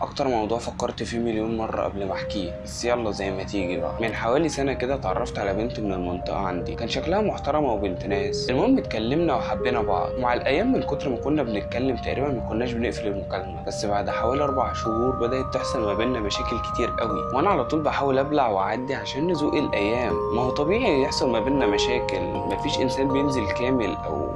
أكتر موضوع فكرت فيه مليون مرة قبل ما أحكيه. بس يلا زي ما تيجي بقى. من حوالي سنة كده اتعرفت على بنت من المنطقة عندي. كان شكلها محترمة وبنت ناس. المهم اتكلمنا وحبينا بعض. ومع الأيام من كتر ما كنا بنتكلم تقريبا ما كناش بنقفل المكالمة. بس بعد حوالي أربع شهور بدأت تحصل ما بيننا مشاكل كتير قوي. وأنا على طول بحاول أبلع وأعدي عشان نزوق الأيام. ما هو طبيعي يحصل ما بيننا مشاكل. مفيش إنسان بينزل كامل أو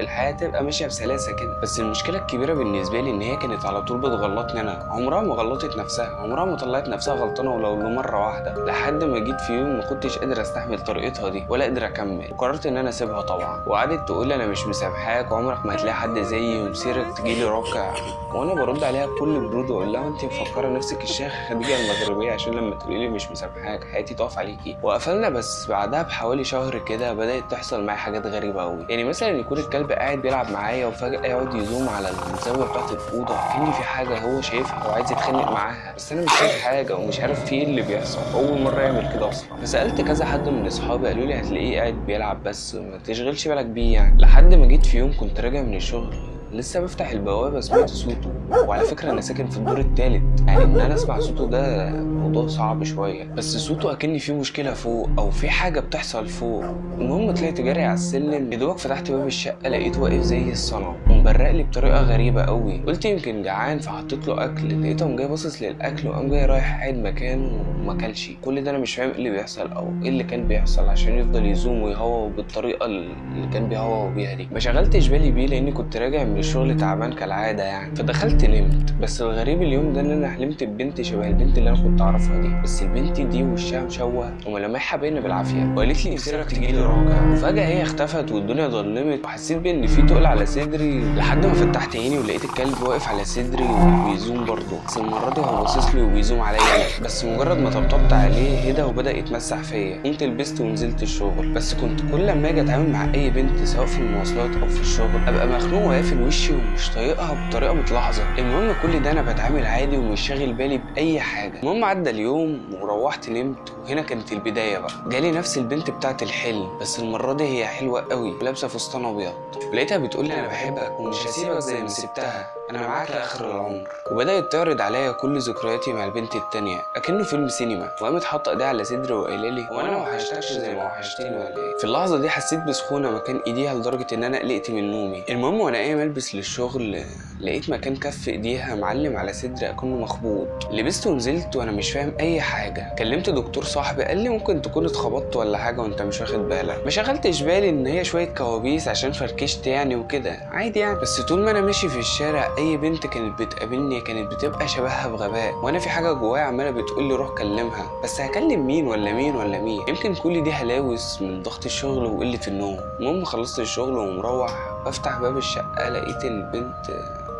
الحياة تبقى ماشية بسلاسة كده. بس المشكلة الكبيرة بالنسبة لي إن هي كانت على طول بتغلطني أنا. عمرها ما غلطت نفسها. عمرها ما طلعت نفسها غلطانة ولو لمرة واحدة. لحد ما جيت في يوم ما كنتش قادر أستحمل طريقتها دي ولا قادر أكمل. وقررت إن أنا أسيبها طبعا. وقعدت تقول لي أنا مش مسامحاك. وعمرك ما هتلاقي حد زيي ومسيرك تجيلي راكع وأنا برد عليها بكل برود وأقول لها انت مفكرة نفسك الشيخ خديجة المغربية عشان لما تقولي لي مش مسامحاك حياتي تقف عليكي. وقفلنا بس. بعدها بحوالي شهر كده بدأت تحصل معايا حاجات غريبة قوي يعني مثلا يكون الكلب قاعد بيلعب معايا وفجأة يقعد يزوم على الزاوية بتاعت الأوضة. كأن في حاجة هو شايفها وعايز يتخانق معاها. بس أنا مش شايف حاجة ومش عارف في إيه اللي بيحصل. أول مرة يعمل كده أصلا. فسألت كذا حد من أصحابي قالوا لي هتلاقيه قاعد بيلعب بس ما تشغلش بالك بيه يعني. لحد ما جيت في يوم كنت راجع من الشغل لسه بفتح البوابة سمعت صوته. وعلى فكرة أنا ساكن في الدور التالت. يعني إن أنا أسمع صوته ده موضوع صعب شوية. بس صوته اكن في مشكلة فوق أو في حاجة بتحصل فوق. المهم طلعت جاري على السلم. يا دوبك فتحت باب الشقة لقيته واقف زي الصنم ومبرق لي بطريقة غريبة قوي. قلت يمكن جعان فحطيت له أكل لقيته قام جاي باصص للأكل وقام جاي رايح قاعد مكانه وما اكلش كل ده أنا مش فاهم إيه اللي بيحصل أو إيه اللي كان بيحصل عشان يفضل يزوم ويهوى بالطريقة اللي كان بيهوى بيها دي. ما شغلتش بالي بيه لأني كنت راجع من الشغل تعبان كالعادة يعني. فدخلت نمت. بس الغريب اليوم ده إن أنا حلمت ببنت شبه البنت اللي أنا كنت أعرفها دي. بس البنت دي وشها مشوه وملامحها باينه بالعافية. وقالت لي نفسك تجي لي راجع وفجاه هي اختفت والدنيا ظلمت. وحسيت بإن في تقل على صدري. لحد ما فتحت عيني ولقيت الكلب واقف على صدري وبيزوم برضه. بس المرة دي هو باصص لي وبيزوم عليا. بس مجرد ما طبطبت عليه هدى وبدأ يتمسح فيا. قمت لبست ونزلت الشغل. بس كنت كل ما أجي أتعامل مع أي بنت سواء في المواصلات أو في الشغل أبقى مخنوق وقافل وشي ومش طايقها بطريقة متلاحظة. المهم كل ده أنا بتعامل عادي ومش شاغل بالي بأي حاجة. المهم عدى اليوم وروحت نمت وهنا كانت البداية بقى. جالي نفس البنت بتاعت الحلم بس المرة دي هي حلوة قوي لابسة فستان أبيض. ولقيتها بتقول لي أنا بحبك ومش هسيبك زي ما سبتها. أنا معاك لاخر العمر. وبدأت تعرض عليا كل ذكرياتي مع البنت التانية اكنه فيلم سينما. وقامت حاطة إيديها على صدري وقايله لي هو أنا ما وحشتكش زي ما وحشتني ولا إيه؟ في اللحظة دي حسيت بسخونة مكان إيديها لدرجة إن أنا قلقت من نومي. المهم وأنا قايم ألبس للشغل لقيت مكان كف إيديها معلم على صدري أكنه مخبوط. لبست ونزلت وأنا مش فاهم أي حاجة. كلمت دكتور صاحبي قال لي ممكن تكون اتخبطت ولا حاجة وأنت مش واخد بالك. ما شغلتش بالي إن هي شوية كوابيس عشان فركشت يعني وكده. عادي يعني. بس طول ما أنا ماشي في الشارع أي بنت كانت بتقابلني كانت بتبقى شبهها بغباء وأنا في حاجة جوايا عمالة بتقول لي روح كلمها. بس هكلم مين ولا مين ولا مين؟ يمكن كل دي هلاوس من ضغط الشغل وقلة النوم. المهم خلصت الشغل ومروح بفتح باب الشقة لقيت البنت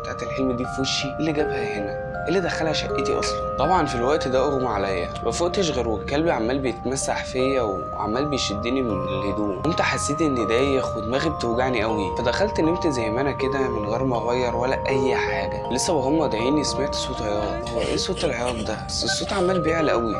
بتاعت الحلم دي في وشي اللي جابها هنا اللي دخلها شقتي أصلا. طبعا في الوقت ده أغمى عليا. ما فقتش غير والكلب عمال بيتمسح فيا وعمال بيشدني من الهدوم. قمت حسيت إني دايخ ودماغي بتوجعني قوي فدخلت نمت زي ما أنا كده من غير ما أغير ولا أي حاجة. لسه وهم ضايعيني سمعت صوت عياط هو إيه صوت العياط ده؟ بس الصوت عمال بيعلى قوي